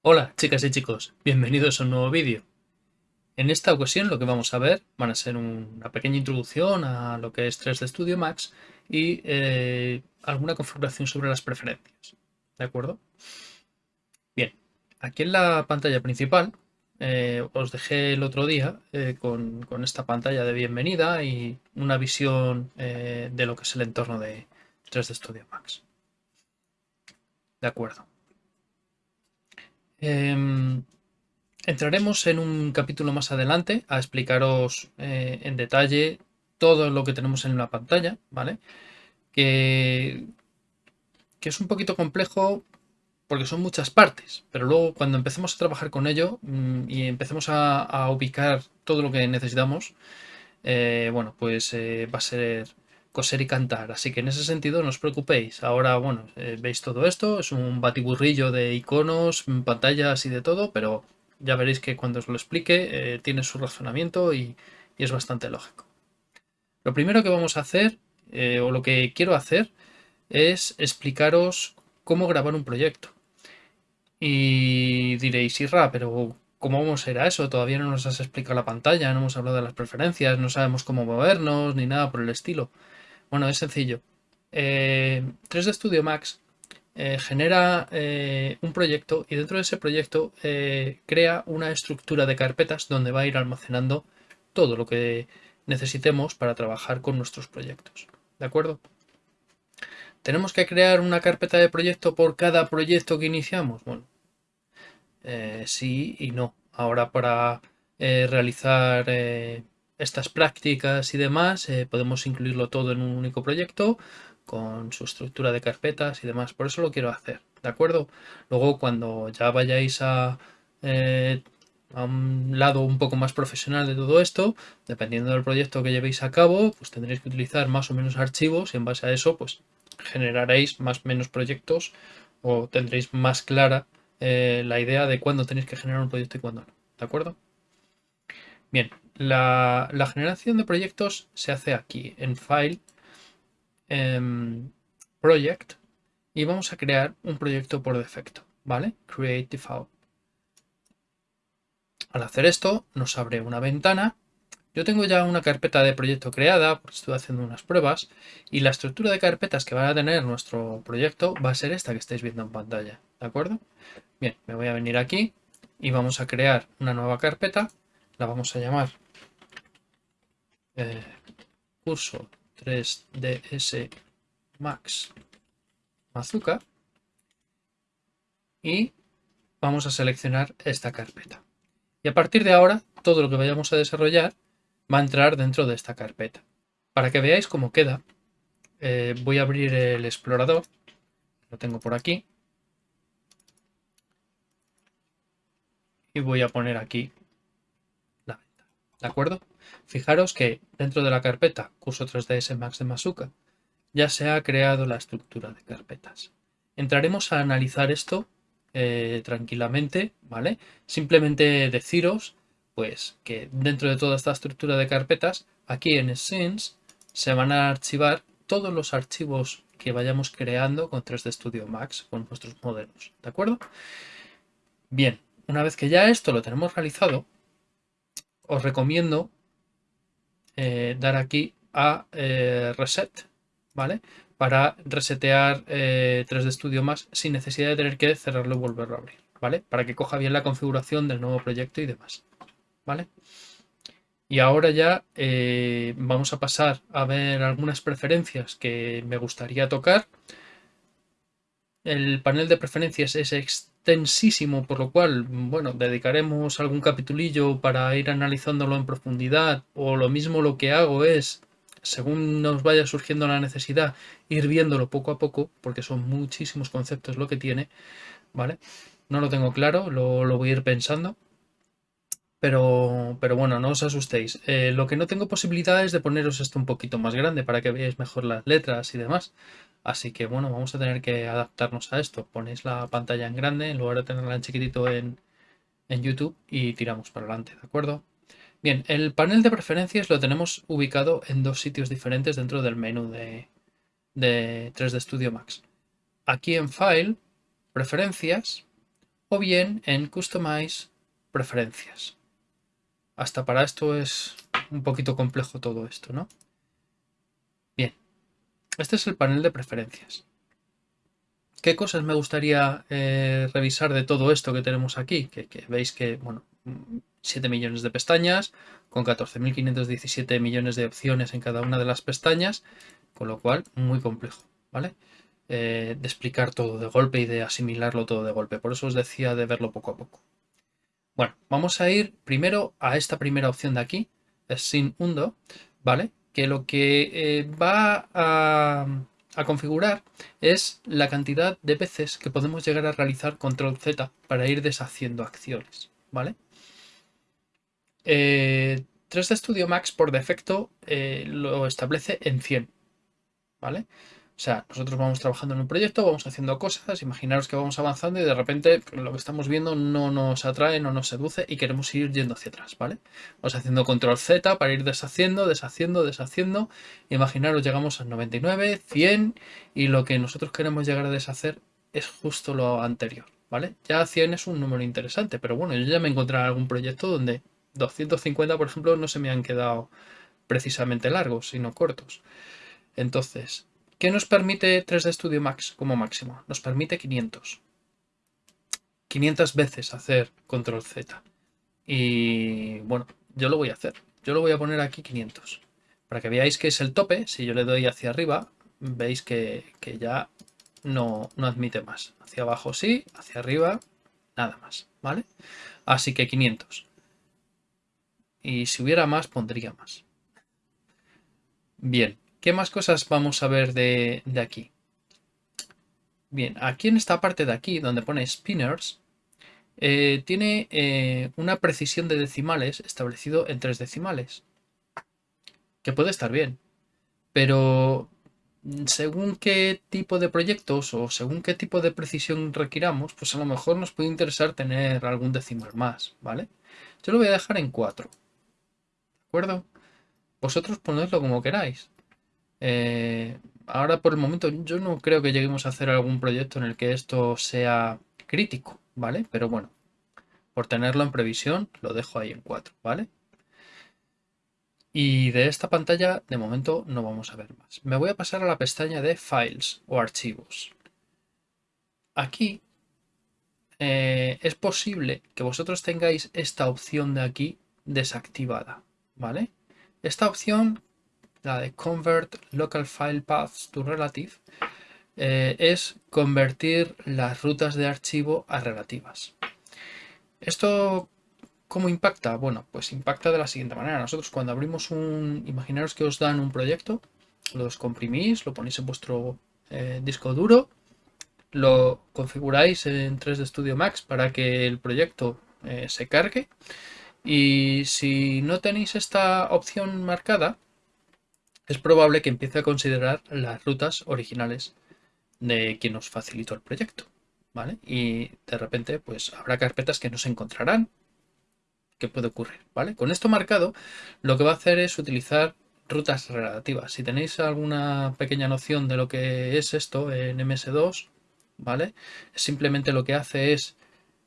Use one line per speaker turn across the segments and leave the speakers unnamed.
Hola chicas y chicos, bienvenidos a un nuevo vídeo. En esta ocasión lo que vamos a ver van a ser una pequeña introducción a lo que es 3D Studio Max y eh, alguna configuración sobre las preferencias. ¿De acuerdo? Bien, aquí en la pantalla principal eh, os dejé el otro día eh, con, esta pantalla de bienvenida y una visión de lo que es el entorno de 3D Studio Max. De acuerdo. Em, entraremos en un capítulo más adelante a explicaros en detalle todo lo que tenemos en la pantalla, ¿vale? que, es un poquito complejo porque son muchas partes, pero luego cuando empecemos a trabajar con ello mm, y empecemos a, ubicar todo lo que necesitamos, eh, bueno, pues eh, va a ser coser y cantar. Así que en ese sentido no os preocupéis. Ahora, bueno, eh, veis todo esto, es un batiburrillo de iconos, pantallas y de todo, pero ya veréis que cuando os lo explique tiene su razonamiento y es bastante lógico. Lo primero que vamos a hacer o lo que quiero hacer es explicaros cómo grabar un proyecto. Y diréis, Irra, pero ¿cómo será eso? Todavía no nos has explicado la pantalla, no hemos hablado de las preferencias, no sabemos cómo movernos, ni nada por el estilo. Bueno, es sencillo. 3D eh, Studio Max eh, genera un proyecto y dentro de ese proyecto crea una estructura de carpetas donde va a ir almacenando todo lo que necesitemos para trabajar con nuestros proyectos. ¿De acuerdo? ¿Tenemos que crear una carpeta de proyecto por cada proyecto que iniciamos? Bueno, eh, sí y no. Ahora para eh, realizar eh, estas prácticas y demás podemos incluirlo todo en un único proyecto con su estructura de carpetas y demás. Por eso lo quiero hacer, ¿de acuerdo? Luego cuando ya vayáis a a un lado un poco más profesional de todo esto, dependiendo del proyecto que llevéis a cabo, pues tendréis que utilizar más o menos archivos y en base a eso pues generaréis más o menos proyectos o tendréis más clara eh, la idea de cuándo tenéis que generar un proyecto y cuándo no. ¿De acuerdo? Bien, la, generación de proyectos se hace aquí en File, Project y vamos a crear un proyecto por defecto, ¿vale? Create default. Al hacer esto nos abre una ventana. Yo tengo ya una carpeta de proyecto creada, porque estoy haciendo unas pruebas, y la estructura de carpetas que va a tener nuestro proyecto va a ser esta que estáis viendo en pantalla, ¿de acuerdo? Bien, me voy a venir aquí y vamos a crear una nueva carpeta, la vamos a llamar eh, curso 3ds max mazuka y vamos a seleccionar esta carpeta. Y a partir de ahora, todo lo que vayamos a desarrollar va a entrar dentro de esta carpeta. Para que veáis cómo queda, eh, voy a abrir el explorador. Lo tengo por aquí. Y voy a poner aquí la venta. ¿De acuerdo? Fijaros que dentro de la carpeta curso 3ds Max de Masuka ya se ha creado la estructura de carpetas. Entraremos a analizar esto eh, tranquilamente, ¿vale? Simplemente deciros, pues, que dentro de toda esta estructura de carpetas, aquí en Scenes se van a archivar todos los archivos que vayamos creando con 3D Studio Max, con nuestros modelos, ¿de acuerdo? Bien, una vez que ya esto lo tenemos realizado, os recomiendo eh, dar aquí a eh, Reset, ¿vale? para resetear 3D eh, Studio más sin necesidad de tener que cerrarlo y volverlo a abrir, ¿vale? Para que coja bien la configuración del nuevo proyecto y demás, ¿vale? Y ahora ya eh, vamos a pasar a ver algunas preferencias que me gustaría tocar. El panel de preferencias es extensísimo, por lo cual, bueno, dedicaremos algún capitulillo para ir analizándolo en profundidad. O lo mismo lo que hago es según nos vaya surgiendo la necesidad, ir viéndolo poco a poco, porque son muchísimos conceptos lo que tiene, ¿vale? No lo tengo claro, lo, voy a ir pensando. Pero, pero bueno, no os asustéis. Eh, lo que no tengo posibilidad es de poneros esto un poquito más grande para que veáis mejor las letras y demás. Así que bueno, vamos a tener que adaptarnos a esto. Ponéis la pantalla en grande en lugar de tenerla en chiquitito en, en YouTube y tiramos para adelante, ¿de acuerdo? Bien, el panel de preferencias lo tenemos ubicado en dos sitios diferentes dentro del menú de, 3D Studio Max. Aquí en File, Preferencias, o bien en Customize, Preferencias. Hasta para esto es un poquito complejo todo esto, ¿no? Este es el panel de preferencias. ¿Qué cosas me gustaría eh, revisar de todo esto que tenemos aquí? Que, veis que, bueno, 7 millones de pestañas, con 14.517 millones de opciones en cada una de las pestañas, con lo cual muy complejo, ¿vale? Eh, de explicar todo de golpe y de asimilarlo todo de golpe. Por eso os decía de verlo poco a poco. Bueno, vamos a ir primero a esta primera opción de aquí, es sin undo, ¿vale? Que lo que eh, va a, configurar es la cantidad de veces que podemos llegar a realizar control Z para ir deshaciendo acciones, ¿vale? 3D eh, Studio Max por defecto eh, lo establece en 100, ¿vale? O sea, nosotros vamos trabajando en un proyecto, vamos haciendo cosas, imaginaros que vamos avanzando y de repente lo que estamos viendo no nos atrae, no nos seduce y queremos ir yendo hacia atrás, ¿vale? Vamos haciendo control Z para ir deshaciendo, deshaciendo, deshaciendo. Imaginaros llegamos a 99, 100 y lo que nosotros queremos llegar a deshacer es justo lo anterior, ¿vale? Ya 100 es un número interesante, pero bueno, yo ya me encontré en algún proyecto donde 250, por ejemplo, no se me han quedado precisamente largos, sino cortos. Entonces, ¿Qué nos permite 3D Studio Max como máximo? Nos permite 500. 500 veces hacer control Z. Y bueno, yo lo voy a hacer. Yo lo voy a poner aquí 500. Para que veáis que es el tope, si yo le doy hacia arriba, veis que, ya no, no admite más. Hacia abajo sí, hacia arriba nada más, ¿vale? Así que 500. Y si hubiera más, pondría más. Bien, ¿Qué más cosas vamos a ver de, aquí? Bien, aquí en esta parte de aquí, donde pone spinners, eh, tiene eh, una precisión de decimales establecido en tres decimales. Que puede estar bien. Pero según qué tipo de proyectos o según qué tipo de precisión requiramos, pues a lo mejor nos puede interesar tener algún decimal más, ¿vale? Yo lo voy a dejar en 4. ¿De acuerdo? Vosotros ponedlo como queráis. Eh, ahora por el momento yo no creo que lleguemos a hacer algún proyecto en el que esto sea crítico, ¿vale? Pero bueno, por tenerlo en previsión lo dejo ahí en 4, ¿vale? Y de esta pantalla de momento no vamos a ver más. Me voy a pasar a la pestaña de Files o Archivos. Aquí eh, es posible que vosotros tengáis esta opción de aquí desactivada, ¿vale? Esta opción la de Convert Local File Paths to Relative, eh, es convertir las rutas de archivo a relativas. ¿Esto cómo impacta? Bueno, pues impacta de la siguiente manera. Nosotros cuando abrimos un... Imaginaros que os dan un proyecto, lo comprimís, lo ponéis en vuestro eh, disco duro, lo configuráis en 3D Studio Max para que el proyecto eh, se cargue y si no tenéis esta opción marcada, es probable que empiece a considerar las rutas originales de quien nos facilitó el proyecto. ¿Vale? Y de repente, pues habrá carpetas que no se encontrarán. ¿Qué puede ocurrir? ¿Vale? Con esto marcado, lo que va a hacer es utilizar rutas relativas. Si tenéis alguna pequeña noción de lo que es esto en MS2, ¿vale? Simplemente lo que hace es,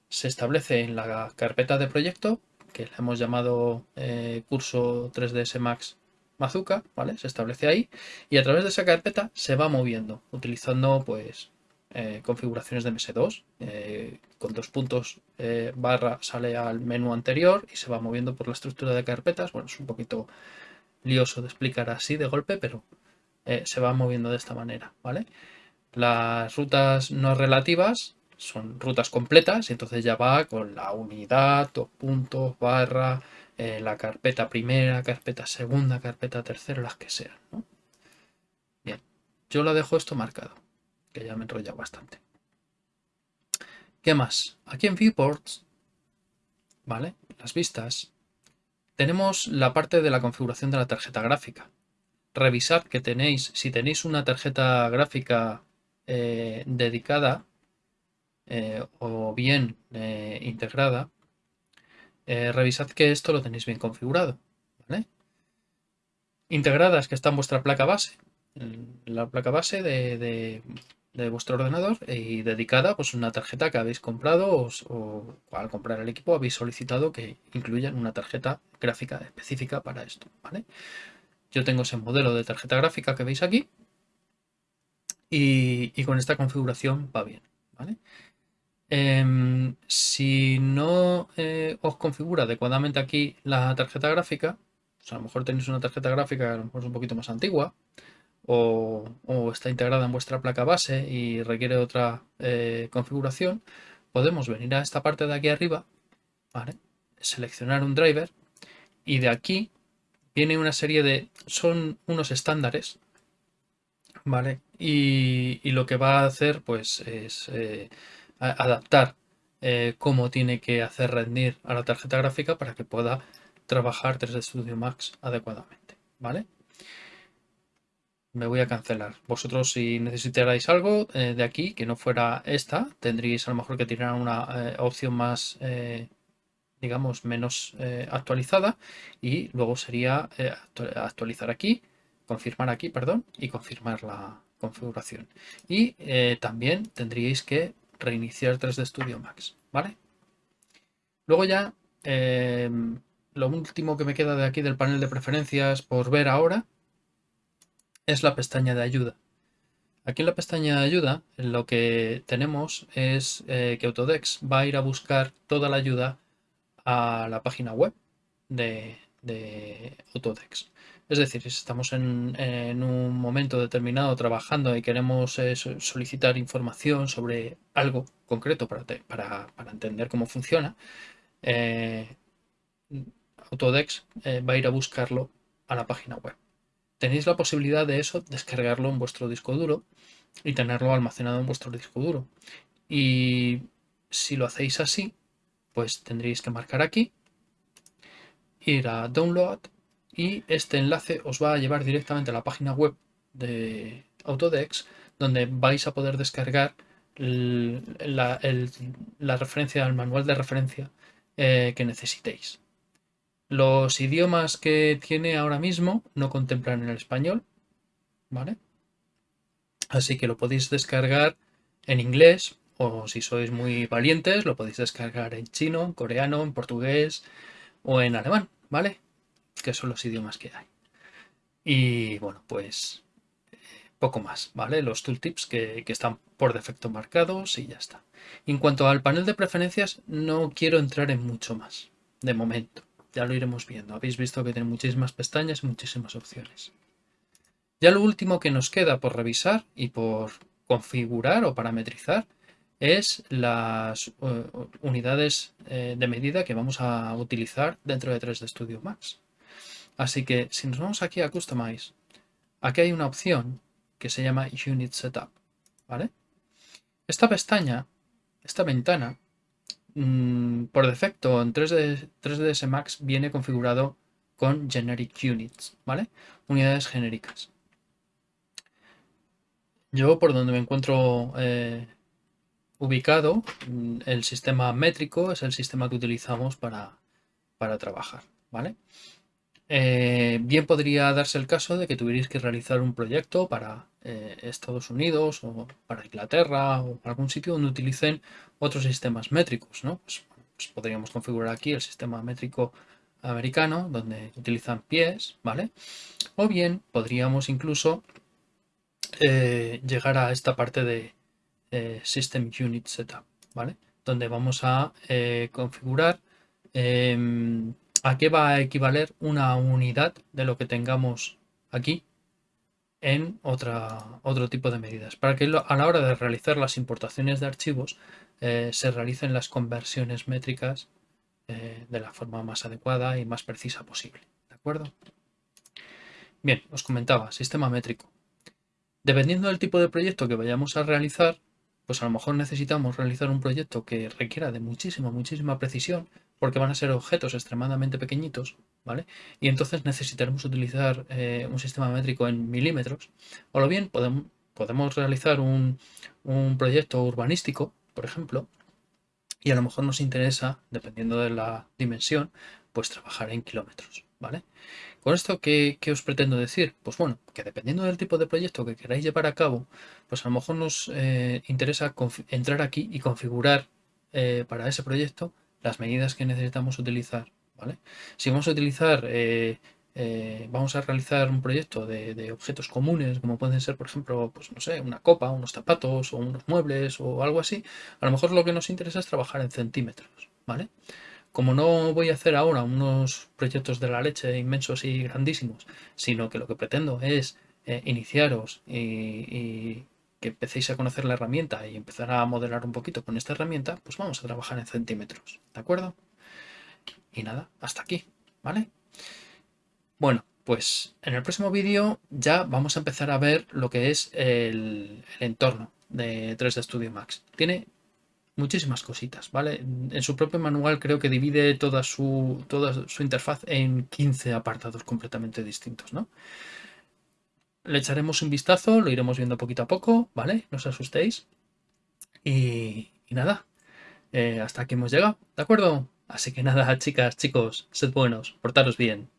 se establece en la carpeta de proyecto, que le hemos llamado eh, curso 3ds Max Mazuka, ¿vale? Se establece ahí y a través de esa carpeta se va moviendo utilizando pues eh, configuraciones de MS2. Eh, con dos puntos eh, barra sale al menú anterior y se va moviendo por la estructura de carpetas. Bueno, es un poquito lioso de explicar así de golpe, pero se va moviendo de esta manera, ¿vale? Las rutas no relativas son rutas completas y entonces ya va con la unidad, dos puntos, barra, eh, la carpeta primera, carpeta segunda, carpeta tercera, las que sean. Bien, yo lo dejo esto marcado, que ya me enrolla bastante. ¿Qué más? Aquí en Viewports, ¿vale? Las vistas, tenemos la parte de la configuración de la tarjeta gráfica. Revisad que tenéis, si tenéis una tarjeta gráfica eh, dedicada eh, o bien integrada, eh, revisad que esto lo tenéis bien configurado. Integradas que está en vuestra placa base, la placa base de, vuestro ordenador y dedicada pues una tarjeta que habéis comprado o, al comprar el equipo habéis solicitado que incluyan una tarjeta gráfica específica para esto. Yo tengo ese modelo de tarjeta gráfica que veis aquí y, con esta configuración va bien. Em, si no eh, os configura adecuadamente aquí la tarjeta gráfica, a lo mejor tenéis una tarjeta gráfica a lo mejor un poquito más antigua o, está integrada en vuestra placa base y requiere otra eh, configuración, podemos venir a esta parte de aquí arriba, seleccionar un driver y de aquí viene una serie de... son unos estándares, ¿vale? Y, lo que va a hacer pues es eh, adaptar eh, cómo tiene que hacer rendir a la tarjeta gráfica para que pueda trabajar 3D Studio Max adecuadamente, ¿vale? Me voy a cancelar. Vosotros si necesitarais algo eh, de aquí que no fuera esta, tendríais a lo mejor que tirar una opción más digamos, menos eh, actualizada y luego sería eh, actualizar aquí, confirmar aquí, perdón, y confirmar la configuración. Y eh, también tendríais que reiniciar 3D Studio Max, ¿vale? Luego ya, lo último que me queda de aquí del panel de preferencias por ver ahora es la pestaña de ayuda. Aquí en la pestaña de ayuda lo que tenemos es que Autodex va a ir a buscar toda la ayuda a la página web de, de Autodex. Es decir, si estamos en, un momento determinado trabajando y queremos eh, solicitar información sobre algo concreto para, entender cómo funciona, eh, Autodex eh, va a ir a buscarlo a la página web. Tenéis la posibilidad de eso, descargarlo en vuestro disco duro y tenerlo almacenado en vuestro disco duro. Y si lo hacéis así, pues tendréis que marcar aquí, ir a Download y este enlace os va a llevar directamente a la página web de Autodex donde vais a poder descargar la, referencia, el manual de referencia eh, que necesitéis. Los idiomas que tiene ahora mismo no contemplan el español, ¿vale? Así que lo podéis descargar en inglés, o si sois muy valientes lo podéis descargar en chino, en coreano, en portugués o en alemán, ¿vale? Que son los idiomas que hay. Y bueno, pues poco más, ¿vale? Los tooltips que, que están por defecto marcados y ya está. En cuanto al panel de preferencias, no quiero entrar en mucho más, de momento. Ya lo iremos viendo. Habéis visto que tiene muchísimas pestañas y muchísimas opciones. Ya lo último que nos queda por revisar y por configurar o parametrizar es las eh, unidades eh, de medida que vamos a utilizar dentro de 3D Studio Max. Así que si nos vamos aquí a Customize, aquí hay una opción que se llama Unit Setup. ¿vale? Esta pestaña, esta ventana, mm, por defecto en 3D, 3ds Max viene configurado con Generic Units, ¿vale? Unidades genéricas. Yo por donde me encuentro eh, ubicado, mm, el sistema métrico es el sistema que utilizamos para, trabajar, ¿vale? Eh, bien podría darse el caso de que tuvierais que realizar un proyecto para eh, Estados Unidos o para Inglaterra o para algún sitio donde utilicen otros sistemas métricos, ¿no? Pues, pues podríamos configurar aquí el sistema métrico americano donde utilizan pies, ¿vale? O bien podríamos incluso eh, llegar a esta parte de, System Unit Setup, ¿vale? Donde vamos a configurar em, a qué va a equivaler una unidad de lo que tengamos aquí en otro tipo de medidas, para que a la hora de realizar las importaciones de archivos eh, se realicen las conversiones métricas de la forma más adecuada y más precisa posible. ¿De acuerdo? Bien, os comentaba, sistema métrico. Dependiendo del tipo de proyecto que vayamos a realizar, pues a lo mejor necesitamos realizar un proyecto que requiera de muchísima, muchísima precisión, porque van a ser objetos extremadamente pequeñitos, ¿vale? Y entonces necesitaremos utilizar eh, un sistema métrico en milímetros, o lo bien podemos, podemos realizar un, proyecto urbanístico, por ejemplo, y a lo mejor nos interesa, dependiendo de la dimensión, pues trabajar en kilómetros, ¿vale? ¿Con esto qué, os pretendo decir? Pues bueno, que dependiendo del tipo de proyecto que queráis llevar a cabo, pues a lo mejor nos eh, interesa entrar aquí y configurar eh, para ese proyecto las medidas que necesitamos utilizar, ¿vale? Si vamos a utilizar, eh, vamos a realizar un proyecto de, de, objetos comunes, como pueden ser, por ejemplo, pues no sé, una copa, unos zapatos o unos muebles o algo así, a lo mejor lo que nos interesa es trabajar en centímetros, ¿vale? como no voy a hacer ahora unos proyectos de la leche inmensos y grandísimos, sino que lo que pretendo es eh, iniciaros y, que empecéis a conocer la herramienta y empezar a modelar un poquito con esta herramienta, pues vamos a trabajar en centímetros, ¿de acuerdo? Y nada, hasta aquí, ¿vale? Bueno, pues en el próximo vídeo ya vamos a empezar a ver lo que es el, entorno de 3D Studio Max. Tiene muchísimas cositas, ¿vale? En su propio manual creo que divide toda su, toda su interfaz en 15 apartados completamente distintos, ¿no? Le echaremos un vistazo, lo iremos viendo poquito a poco, ¿vale? No os asustéis. Y, nada, eh, hasta aquí hemos llegado, ¿de acuerdo? Así que nada, chicas, chicos, sed buenos, portaros bien.